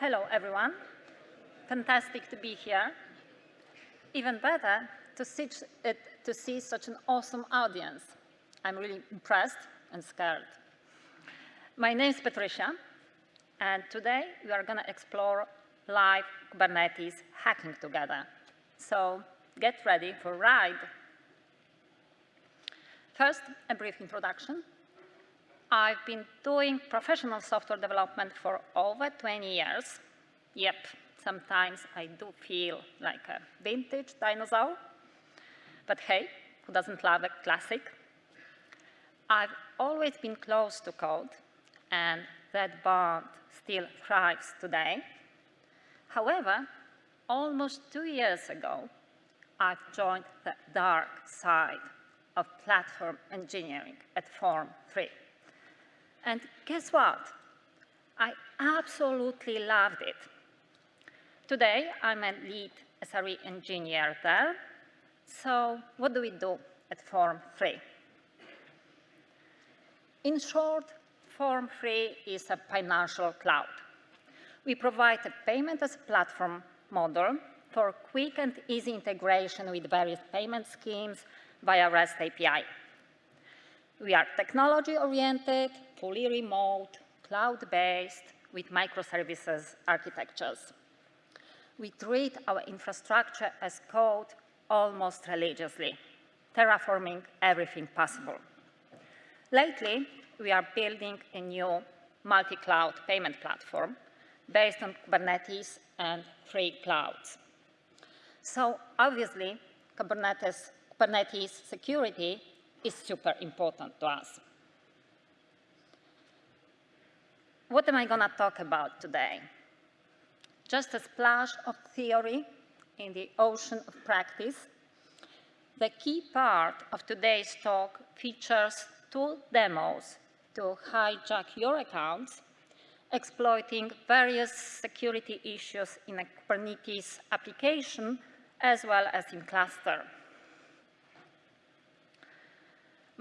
Hello, everyone. Fantastic to be here. Even better to see, uh, to see such an awesome audience. I'm really impressed and scared. My name is Patricia, and today we are going to explore live Kubernetes hacking together. So get ready for a ride. First, a brief introduction. I've been doing professional software development for over 20 years. Yep, sometimes I do feel like a vintage dinosaur. But hey, who doesn't love a classic? I've always been close to code, and that bond still thrives today. However, almost two years ago, I've joined the dark side of platform engineering at Form 3. And guess what? I absolutely loved it. Today, I'm a lead SRE engineer there. So what do we do at Form 3? In short, Form 3 is a financial cloud. We provide a payment as a platform model for quick and easy integration with various payment schemes via REST API. We are technology-oriented, fully remote, cloud-based, with microservices architectures. We treat our infrastructure as code almost religiously, terraforming everything possible. Lately, we are building a new multi-cloud payment platform based on Kubernetes and free clouds. So obviously, Kubernetes, Kubernetes security is super important to us. What am I going to talk about today? Just a splash of theory in the ocean of practice. The key part of today's talk features two demos to hijack your accounts, exploiting various security issues in a Kubernetes application as well as in cluster.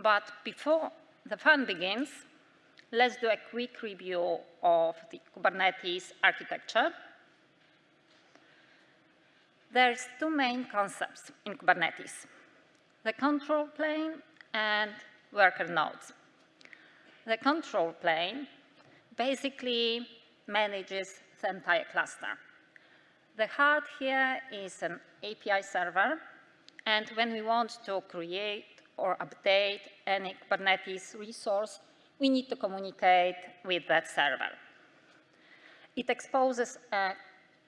But before the fun begins, let's do a quick review of the Kubernetes architecture. There's two main concepts in Kubernetes, the control plane and worker nodes. The control plane basically manages the entire cluster. The heart here is an API server, and when we want to create or update any Kubernetes resource, we need to communicate with that server. It exposes a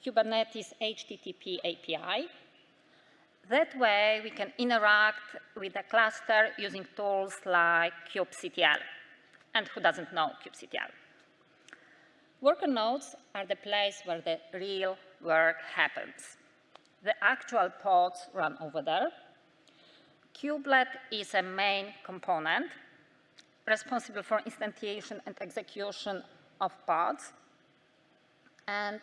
Kubernetes HTTP API. That way, we can interact with the cluster using tools like kubectl. And who doesn't know kubectl? Worker nodes are the place where the real work happens. The actual pods run over there, Kubelet is a main component responsible for instantiation and execution of pods. And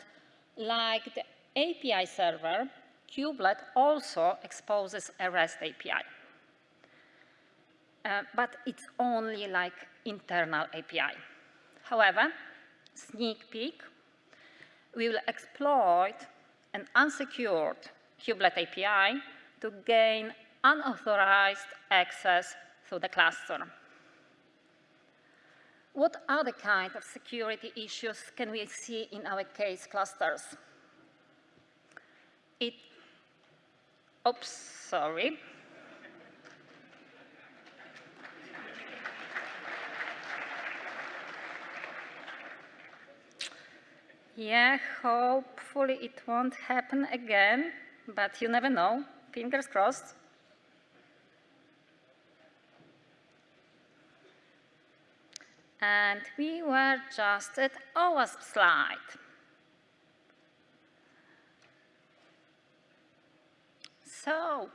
like the API server, Kubelet also exposes a REST API. Uh, but it's only like internal API. However, sneak peek, we will exploit an unsecured Kubelet API to gain unauthorized access to the cluster. What other kind of security issues can we see in our case clusters? It, oops, sorry. Yeah, hopefully it won't happen again, but you never know. Fingers crossed. And we were just at OWASP slide. So,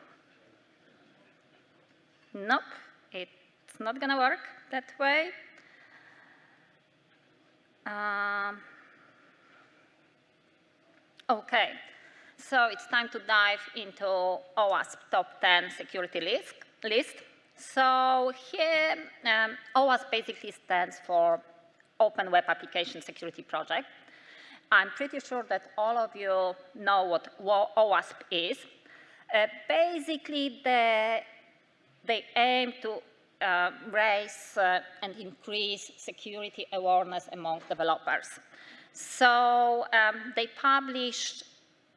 nope, it's not to work that way. Um, okay, so it's time to dive into OWASP top 10 security list. list. So here, um, OWASP basically stands for Open Web Application Security Project. I'm pretty sure that all of you know what OWASP is. Uh, basically, the, they aim to uh, raise uh, and increase security awareness among developers. So um, they published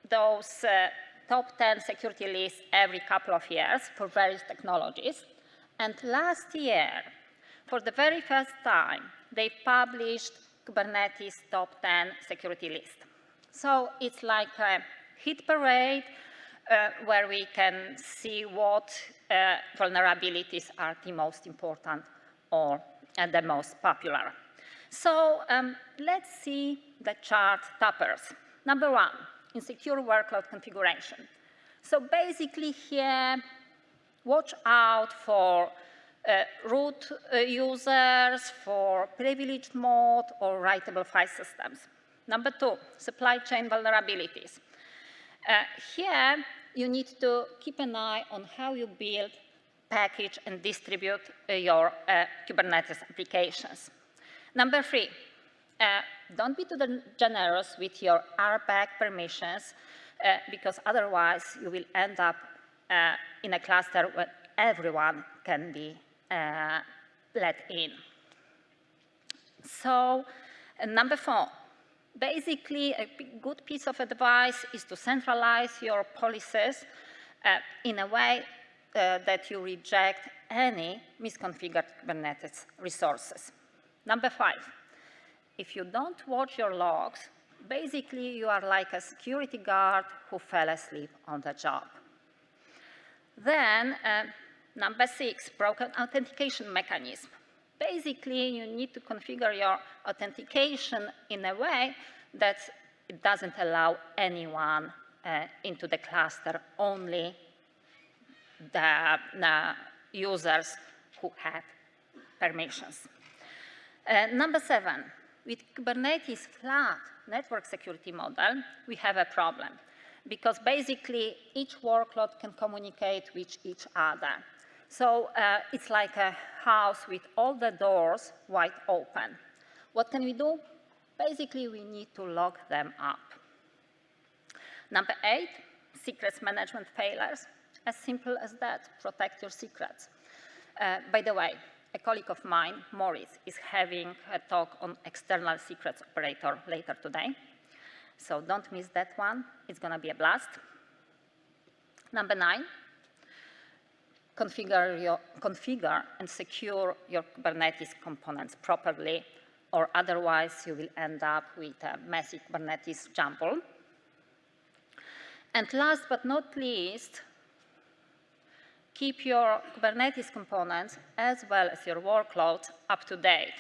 those uh, top 10 security lists every couple of years for various technologies. And last year, for the very first time, they published Kubernetes top 10 security list. So it's like a hit parade uh, where we can see what uh, vulnerabilities are the most important or uh, the most popular. So um, let's see the chart toppers. Number one, insecure workload configuration. So basically here, watch out for uh, root uh, users, for privileged mode or writable file systems. Number two, supply chain vulnerabilities. Uh, here, you need to keep an eye on how you build, package, and distribute uh, your uh, Kubernetes applications. Number three, don't be too generous with your RBAC permissions, because otherwise you will end up in a cluster where everyone can be uh, let in. So, number four, basically a good piece of advice is to centralize your policies uh, in a way uh, that you reject any misconfigured Kubernetes resources. Number five, if you don't watch your logs, basically you are like a security guard who fell asleep on the job. Then, uh, number six, broken authentication mechanism. Basically, you need to configure your authentication in a way that it doesn't allow anyone uh, into the cluster, only the, users who have permissions. Uh, number seven, with Kubernetes flat network security model, we have a problem because basically each workload can communicate with each other. So uh, it's like a house with all the doors wide open. What can we do? Basically, we need to lock them up. Number eight, secrets management failures. As simple as that, protect your secrets. Uh, by the way, a colleague of mine, Maurice, is having a talk on external secrets operator later today. So don't miss that one. It's going to be a blast. Number nine, configure, your, configure and secure your Kubernetes components properly, or otherwise you will end up with a messy Kubernetes jumble. And last but not least, keep your Kubernetes components as well as your workloads up to date.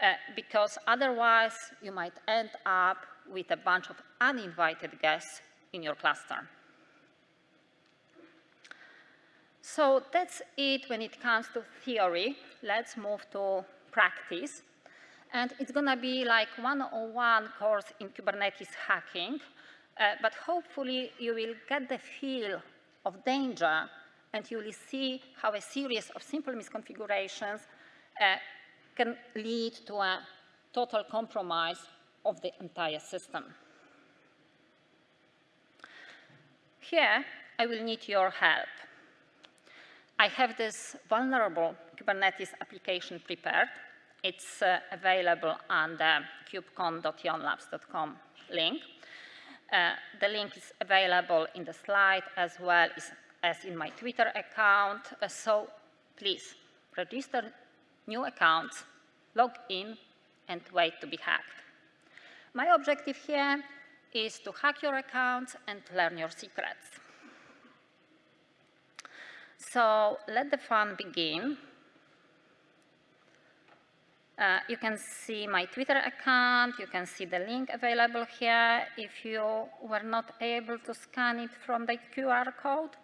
Uh, because otherwise you might end up with a bunch of uninvited guests in your cluster. So that's it when it comes to theory. Let's move to practice. And it's going to be like 101 course in Kubernetes hacking, uh, but hopefully you will get the feel of danger and you will see how a series of simple misconfigurations uh, can lead to a total compromise of the entire system. Here, I will need your help. I have this vulnerable Kubernetes application prepared. It's uh, available on the kubecon.yonlabs.com link. Uh, the link is available in the slide as well as as in my Twitter account. Uh, so please register new accounts, log in, and wait to be hacked. My objective here is to hack your accounts and learn your secrets. So let the fun begin. Uh, you can see my Twitter account, you can see the link available here if you were not able to scan it from the QR code.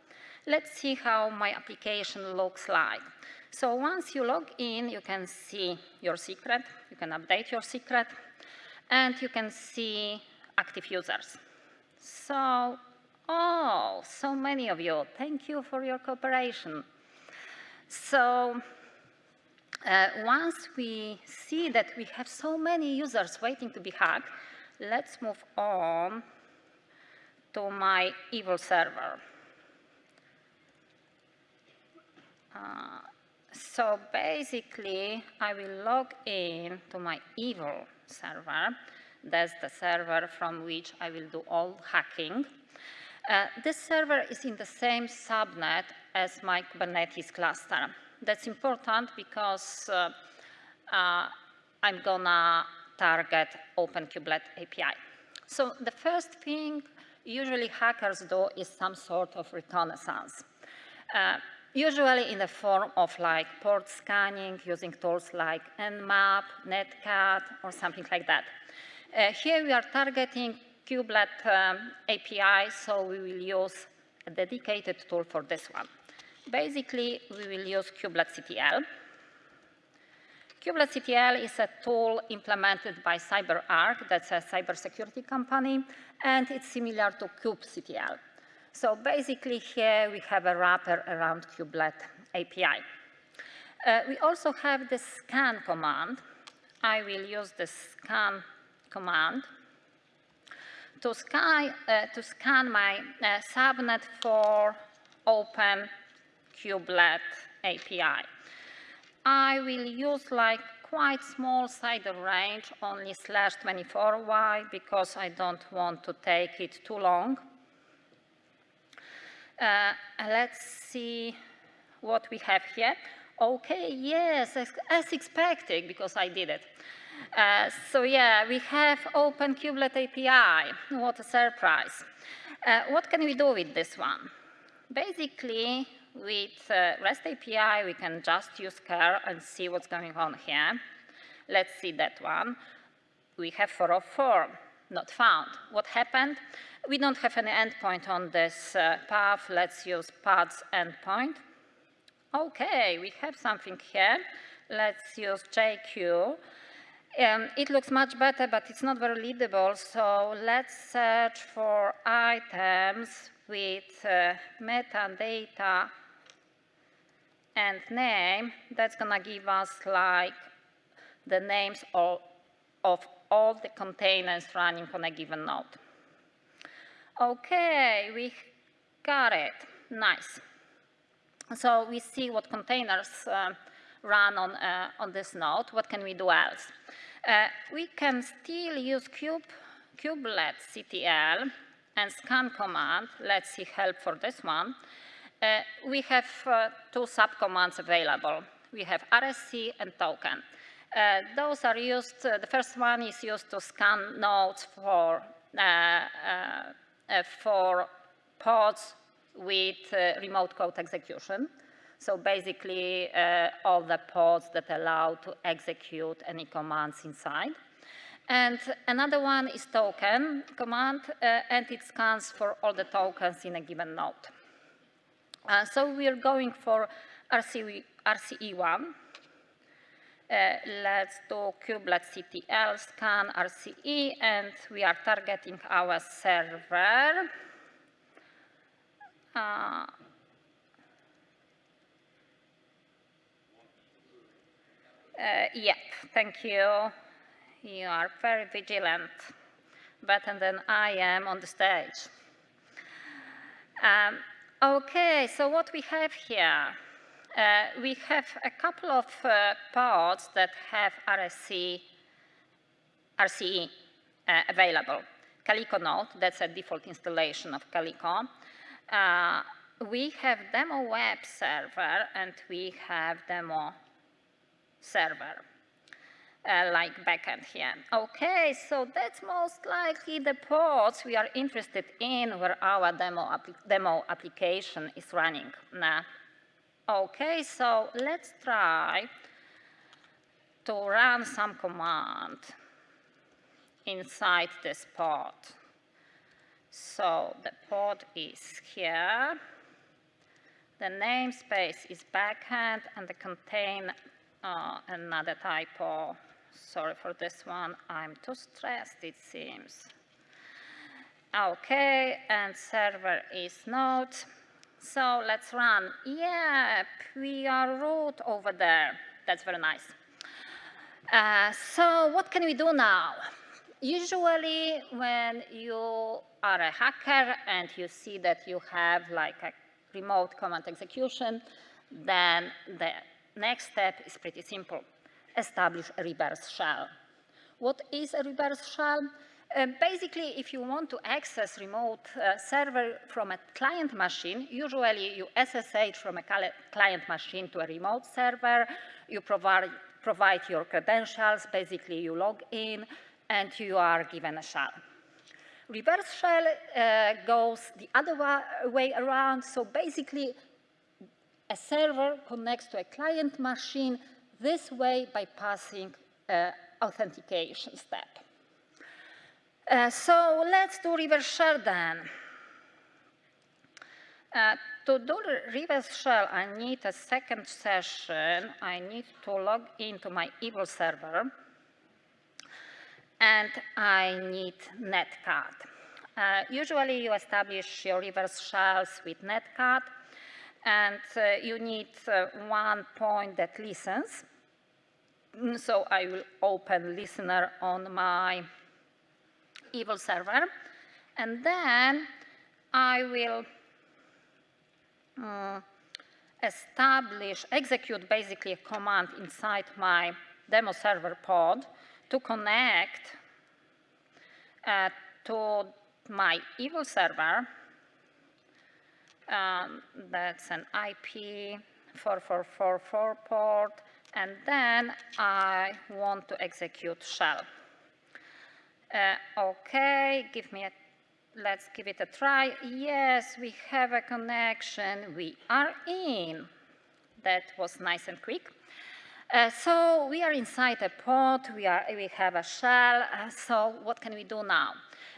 Let's see how my application looks like. So once you log in, you can see your secret, you can update your secret, and you can see active users. So, oh, so many of you, thank you for your cooperation. So, uh, once we see that we have so many users waiting to be hacked, let's move on to my evil server. Uh, so basically, I will log in to my evil server. That's the server from which I will do all hacking. Uh, this server is in the same subnet as my Kubernetes cluster. That's important because uh, uh, I'm gonna target OpenKubelet API. So the first thing usually hackers do is some sort of reconnaissance. Usually in the form of like port scanning using tools like Nmap, Netcat, or something like that. Uh, here we are targeting kubelet um, API, so we will use a dedicated tool for this one. Basically, we will use kubelet CTL. kubelet CTL is a tool implemented by CyberArk, that's a cybersecurity company, and it's similar to kubectl. So basically here we have a wrapper around kubelet API. Uh, we also have the scan command. I will use the scan command to scan, uh, to scan my uh, subnet for open kubelet API. I will use like quite small CIDR range, only slash 24. Why? Because I don't want to take it too long. Uh, let's see what we have here. Okay, yes, as, as expected, because I did it. Uh, so yeah, we have Open Kubelet API. What a surprise. Uh, what can we do with this one? Basically, with uh, REST API, we can just use curl and see what's going on here. Let's see that one. We have 404, not found. What happened? We don't have any endpoint on this uh, path. Let's use paths endpoint. Okay, we have something here. Let's use JQ. Um, it looks much better, but it's not very readable, so let's search for items with uh, metadata and name. That's going to give us like the names of, of all the containers running on a given node. Okay, we got it. Nice. So we see what containers uh, run on, uh, on this node. What can we do else? Uh, we can still use kube, kubelet CTL and scan command. Let's see help for this one. Uh, we have uh, two subcommands available. We have RSC and token. Uh, those are used, the first one is used to scan nodes for for pods with uh, remote code execution. So basically, uh, all the pods that allow to execute any commands inside. And another one is token command, uh, and it scans for all the tokens in a given node. Uh, so we're going for RCE1. Uh, let's do kubelet CTL scan RCE, and we are targeting our server. Uh, Uh, yep, thank you. You are very vigilant, better than I am on the stage. Um, okay, so what we have here uh, we have a couple of uh, pods that have RSC, RCE uh, available. Calico node, that's a default installation of Calico. Uh, we have demo web server and we have demo server. Uh, like backend here. Okay, so that's most likely the ports we are interested in where our demo, demo application is running. Now, Okay, so let's try to run some command inside this pod. So the pod is here. The namespace is backend and the contain uh, another typo. Sorry for this one. I'm too stressed, it seems. Okay, and server is node. So let's run. Yep, we are root over there. That's very nice. Uh, so what can we do now? usually when you are a hacker and you see that you have like a remote command execution, then the next step is pretty simple. Establish a reverse shell. What is a reverse shell? Uh, basically, if you want to access remote uh, server from a client machine, usually you SSH from a client machine to a remote server, you provide, provide your credentials, basically you log in, and you are given a shell. Reverse shell uh, goes the other way around, so basically a server connects to a client machine this way by passing uh, authentication step. Uh, so let's do reverse shell then. Uh, to do reverse shell, I need a second session. I need to log into my Evil server. And I need netcat. Uh, usually you establish your reverse shells with netcat. And uh, you need uh, one point that listens. So I will open listener on my evil server. And then I will uh, establish, execute basically a command inside my demo server pod to connect uh, to my evil server. Um, that's an IP 4444 port. And then I want to execute shell. Uh, okay, give me a, let's give it a try. Yes, we have a connection. We are in. That was nice and quick. Uh, so we are inside a pod, we, are, we have a shell, uh, so what can we do now?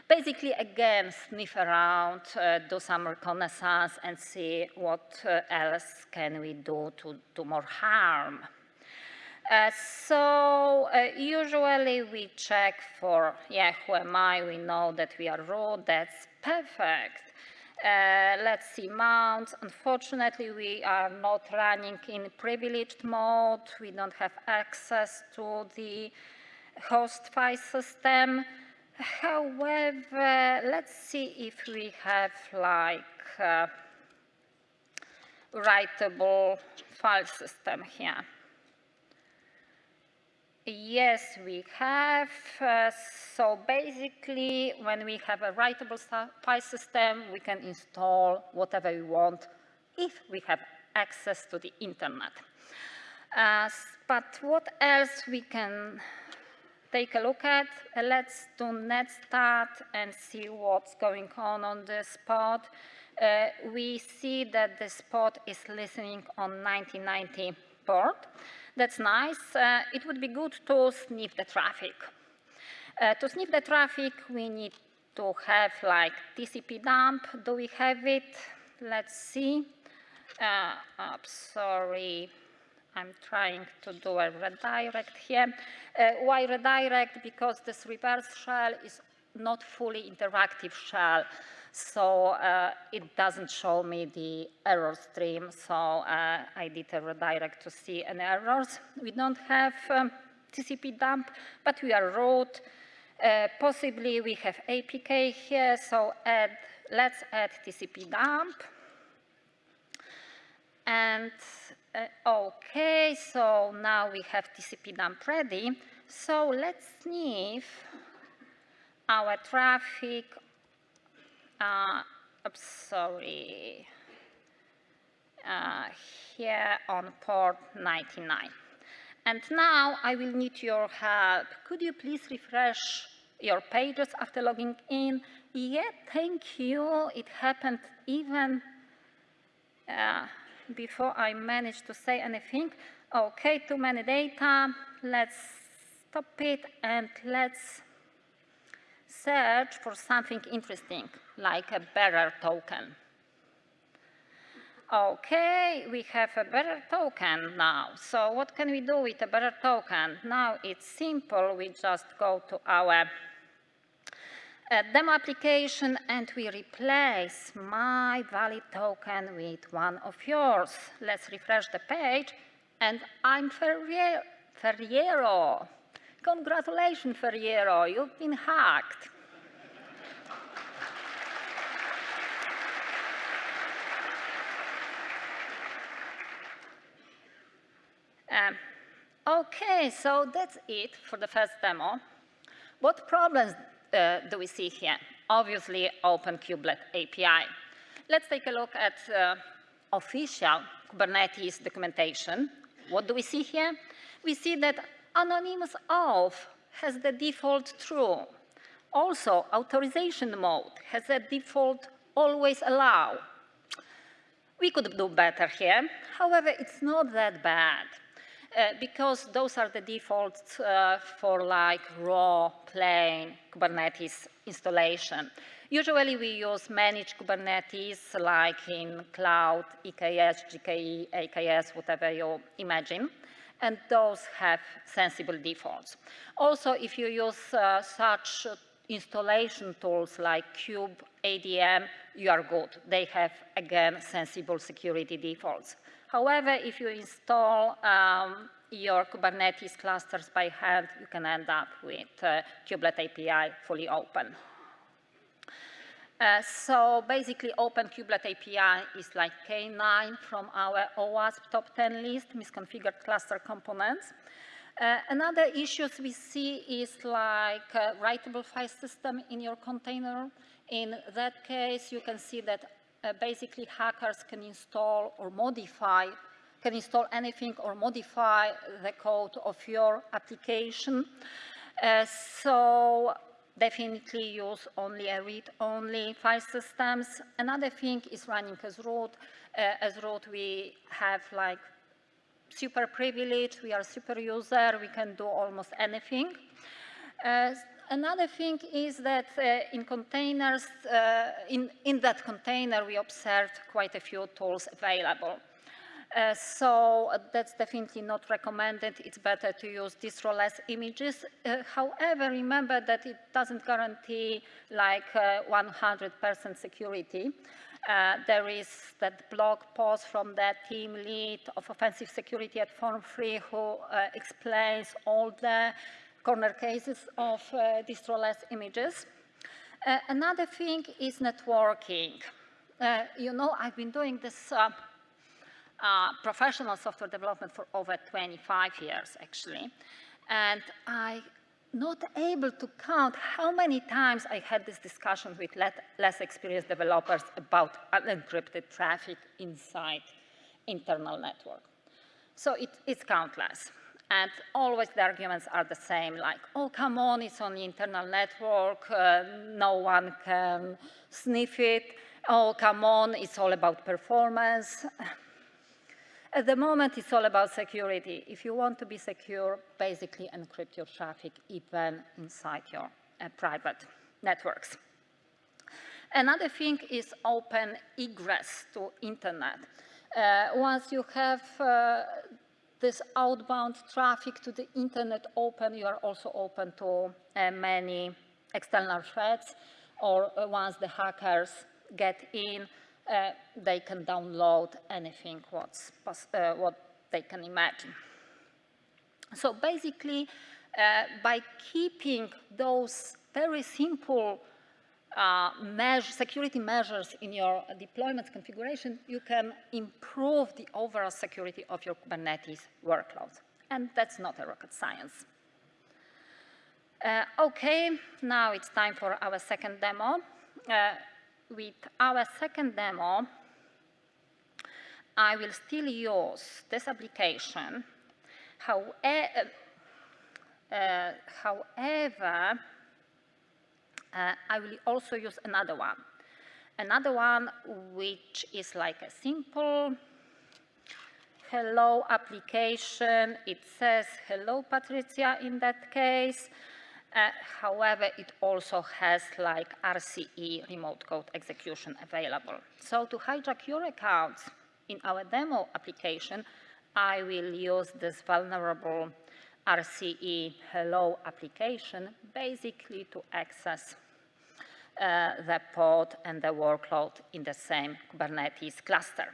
Basically, again, sniff around, uh, do some reconnaissance and see what uh, else can we do to do more harm. Uh, so uh, usually we check for, yeah, who am I? We know that we are root. That's perfect. Uh, let's see mounts. Unfortunately, we are not running in privileged mode. We don't have access to the host file system. However, let's see if we have like uh, writable file system here. Yes, we have. Uh, so basically, when we have a writable file system, we can install whatever we want if we have access to the internet. Uh, but what else we can take a look at? Uh, let's do netstat and see what's going on on this pod. Uh, we see that this pod is listening on 1990 That's nice. Uh, it would be good to sniff the traffic. Uh, to sniff the traffic, we need to have like TCP dump. Do we have it? Let's see. Uh, oh, sorry, I'm trying to do a redirect here. Uh, why redirect? Because this reverse shell is not fully interactive shell. So uh, it doesn't show me the error stream, so uh, I did a redirect to see any errors. We don't have um, TCP dump, but we are root. Uh, possibly we have APK here, so add, let's add TCP dump. And uh, okay, so now we have TCP dump ready. So let's sniff our traffic uh, oops, sorry, uh, here on port 99. And now I will need your help. Could you please refresh your pages after logging in? Yeah, thank you. It happened even uh, before I managed to say anything. Okay, too many data. Let's stop it and let's search for something interesting like a bearer token. Okay, we have a bearer token now. So what can we do with a bearer token? Now it's simple. We just go to our uh, demo application and we replace my valid token with one of yours. Let's refresh the page and I'm Ferriero. Congratulations, Ferriero, you've been hacked. Um, okay, so that's it for the first demo. What problems uh, do we see here? Obviously, Open Kubelet API. Let's take a look at uh, official Kubernetes documentation. What do we see here? We see that anonymous auth has the default true. Also, authorization mode has a default always allow. We could do better here. However, it's not that bad. Uh, because those are the defaults uh, for like raw, plain Kubernetes installation. Usually we use managed Kubernetes like in cloud, EKS, GKE, AKS, whatever you imagine. And those have sensible defaults. Also, if you use uh, such installation tools like Kube, ADM, you are good. They have, again, sensible security defaults. However, if you install um, your Kubernetes clusters by hand, you can end up with uh, Kubelet API fully open. Uh, so basically, Open Kubelet API is like K9 from our OWASP top 10 list, misconfigured cluster components. Uh, another issues we see is like writable file system in your container. In that case, you can see that uh, basically hackers can install or modify, can install anything or modify the code of your application. Uh, so definitely use only a read-only file systems. Another thing is running as root. Uh, as root, we have like super privilege, we are super user, we can do almost anything. Uh, another thing is that uh, in containers, uh, in, in that container, we observed quite a few tools available. Uh, so uh, that's definitely not recommended. It's better to use distroless images. Uh, however, remember that it doesn't guarantee like 100% uh, security. Uh, there is that blog post from the team lead of offensive security at Form3 who uh, explains all the corner cases of distroless images. another thing is networking. you know, I've been doing this uh, professional software development for over 25 years, actually. And I'm not able to count how many times I had this discussion with less experienced developers about unencrypted traffic inside internal network. So it, it's countless. And always the arguments are the same, like, oh, come on, it's on the internal network, uh, no one can sniff it. Oh, come on, it's all about performance. At the moment, it's all about security. If you want to be secure, basically encrypt your traffic even inside your uh, private networks. Another thing is open egress to internet. Uh, once you have uh, this outbound traffic to the internet open, you are also open to uh, many external threats, or uh, once the hackers get in, uh, they can download anything what's uh, what they can imagine. So basically, uh, by keeping those very simple uh, measure, security measures in your deployment configuration, you can improve the overall security of your Kubernetes workloads. And that's not a rocket science. Uh, okay, now it's time for our second demo. Uh, with our second demo, I will still use this application. However, uh, however uh, I will also use another one. Another one which is like a simple hello application. It says hello Patricia in that case. Uh, however, it also has like RCE remote code execution available. So to hijack your accounts in our demo application, I will use this vulnerable RCE hello application basically to access uh, the pod and the workload in the same Kubernetes cluster.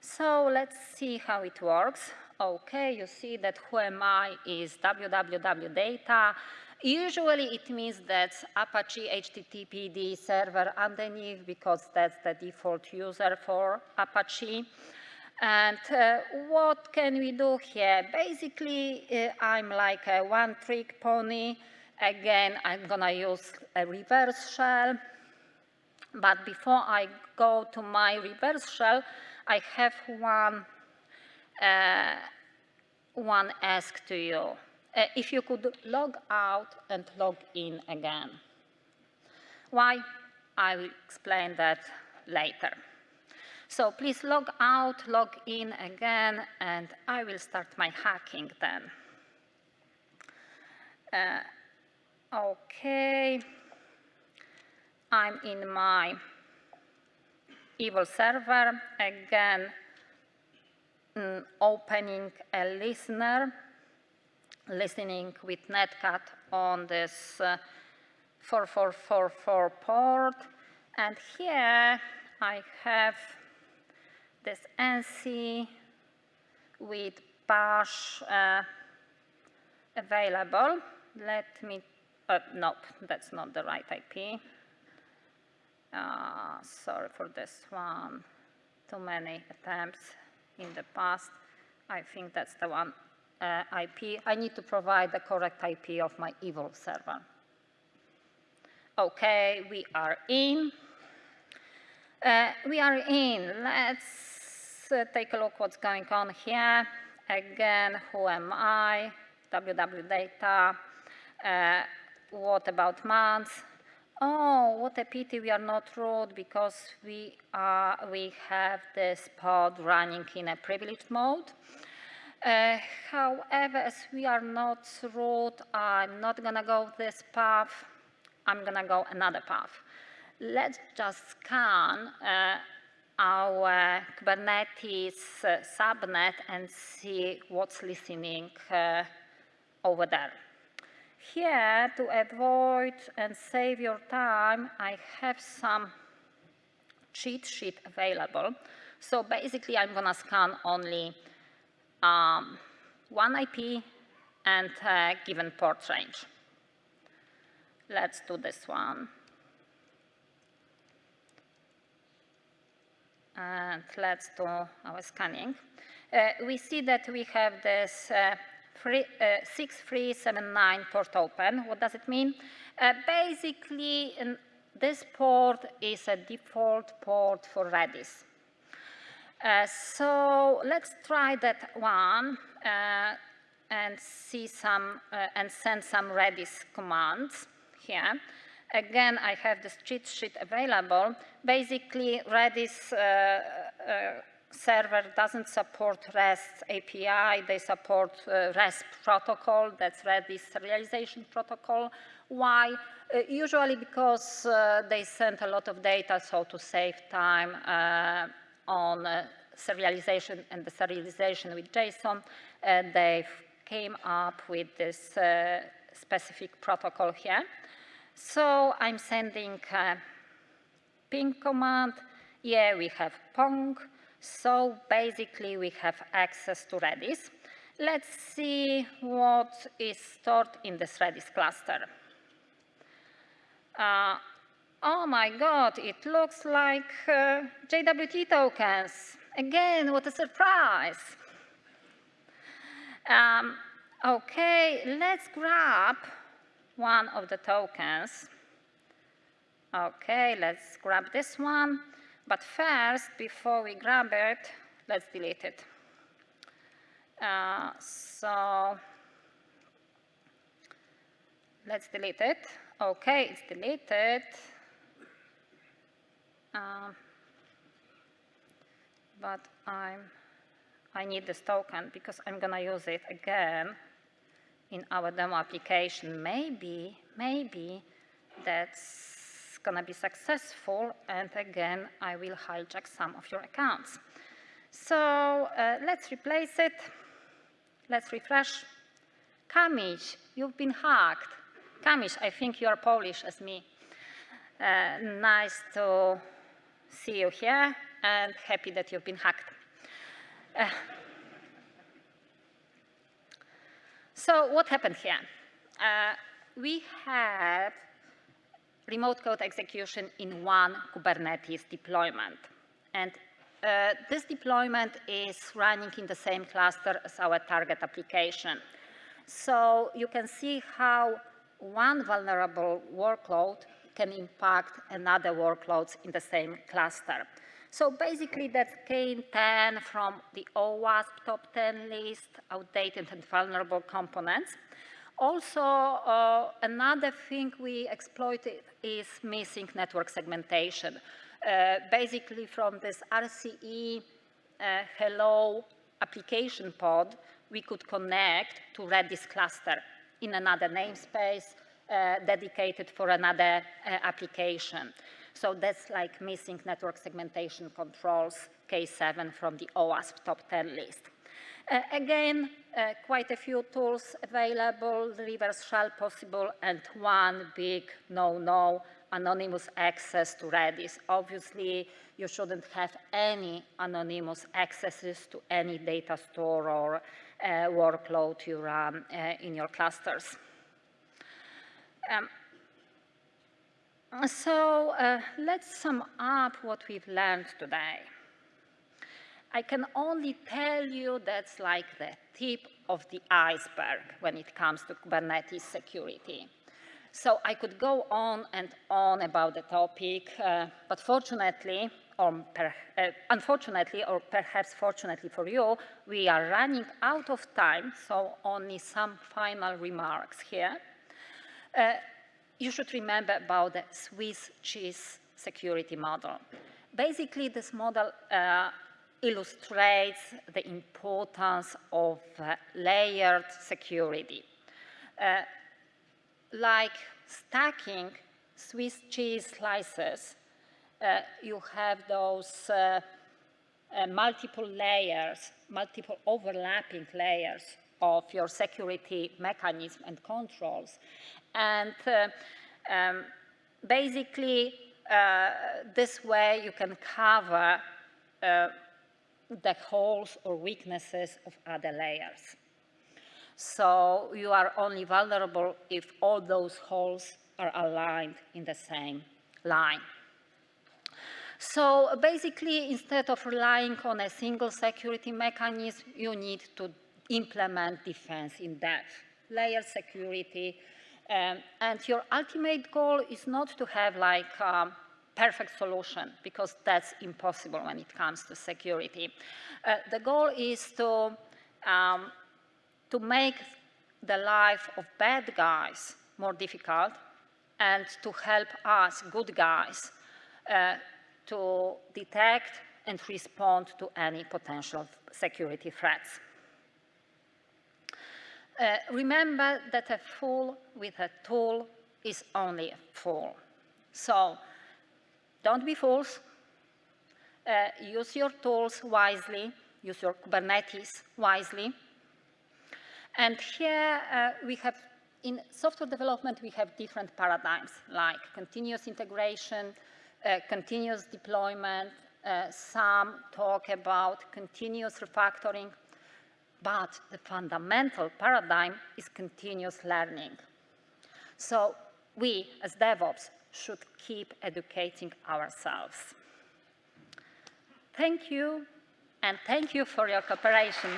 So let's see how it works. Okay, you see that whoami is www data. Usually it means that Apache HTTPD server underneath because that's the default user for Apache. And uh, what can we do here? Basically, uh, I'm like a one-trick pony. Again, I'm to use a reverse shell. But before I go to my reverse shell, I have one, uh, one ask to you. Uh, if you could log out and log in again. Why? I will explain that later. So please log out, log in again, and I will start my hacking then. Uh, okay, I'm in my evil server, again, mm, opening a listener, listening with netcat on this uh, 4444 port, and here I have this NC with bash uh, available. Let me, uh, nope, that's not the right IP. Uh, sorry for this one, too many attempts in the past. I think that's the one uh, IP. I need to provide the correct IP of my evil server. Okay, we are in. Uh, we are in. Let's uh, take a look what's going on here. Again, who am I? WW data. Uh, what about months? Oh, what a pity we are not root because we, are, we have this pod running in a privileged mode. Uh, however, as we are not root, I'm not to go this path. I'm to go another path. Let's just scan uh, our Kubernetes uh, subnet and see what's listening uh, over there. Here, to avoid and save your time, I have some cheat sheet available. So basically, I'm to scan only um, one IP and a given port range. Let's do this one. and let's do our scanning. Uh, we see that we have this uh, uh, 6379 port open. What does it mean? Uh, basically, this port is a default port for Redis. Uh, so let's try that one uh, and see some and send some Redis commands here. Again, I have this cheat sheet available. Basically, Redis uh, uh, server doesn't support REST API. They support uh, REST protocol. That's Redis serialization protocol. Why? Uh, usually because uh, they send a lot of data, so to save time uh, on uh, serialization and the serialization with JSON, and they came up with this uh, specific protocol here. So I'm sending a ping command. Yeah, we have Pong. So basically, we have access to Redis. Let's see what is stored in this Redis cluster. Uh, oh my God, it looks like uh, JWT tokens. Again, what a surprise. Um, okay, let's grab one of the tokens. Okay, let's grab this one. But first, before we grab it, let's delete it. Uh, so let's delete it. Okay, it's deleted. Uh, but I'm, I need this token because I'm to use it again in our demo application, maybe, maybe that's to be successful, and again, I will hijack some of your accounts. So uh, let's replace it. Let's refresh. Kamish, you've been hacked. Kamish, I think you are Polish as me. Uh, nice to see you here, and happy that you've been hacked. Uh, So what happened here? Uh, we had remote code execution in one Kubernetes deployment. And uh, this deployment is running in the same cluster as our target application. So you can see how one vulnerable workload can impact another workloads in the same cluster. So basically that KN10 from the OWASP top 10 list, outdated and vulnerable components. Also, uh, another thing we exploited is missing network segmentation. Uh, basically from this RCE uh, hello application pod, we could connect to Redis cluster in another namespace dedicated for another uh, application. So that's like missing network segmentation controls, K7 from the OWASP top 10 list. Uh, again, uh, quite a few tools available, reverse shell possible, and one big no-no, anonymous access to Redis. Obviously, you shouldn't have any anonymous accesses to any data store or uh, workload you run uh, in your clusters. Um, so uh, let's sum up what we've learned today. I can only tell you that's like the tip of the iceberg when it comes to Kubernetes security. So I could go on and on about the topic, uh, but fortunately, or per, uh, unfortunately, or perhaps fortunately for you, we are running out of time, so only some final remarks here. Uh, you should remember about the Swiss cheese security model. Basically, this model uh, illustrates the importance of uh, layered security. Uh, like stacking Swiss cheese slices, uh, you have those uh, uh, multiple layers, multiple overlapping layers of your security mechanism and controls. And uh, um, basically, this way you can cover the holes or weaknesses of other layers. So you are only vulnerable if all those holes are aligned in the same line. So basically, instead of relying on a single security mechanism, you need to implement defense in depth, layer security, um, and your ultimate goal is not to have like um, perfect solution because that's impossible when it comes to security. Uh, the goal is to, um, to make the life of bad guys more difficult and to help us, good guys, uh, to detect and respond to any potential security threats. Uh, remember that a fool with a tool is only a fool. So don't be fools. Uh, use your tools wisely. Use your Kubernetes wisely. And here uh, we have, in software development, we have different paradigms like continuous integration, uh, continuous deployment, uh, some talk about continuous refactoring, but the fundamental paradigm is continuous learning. So we, as DevOps, should keep educating ourselves. Thank you, and thank you for your cooperation.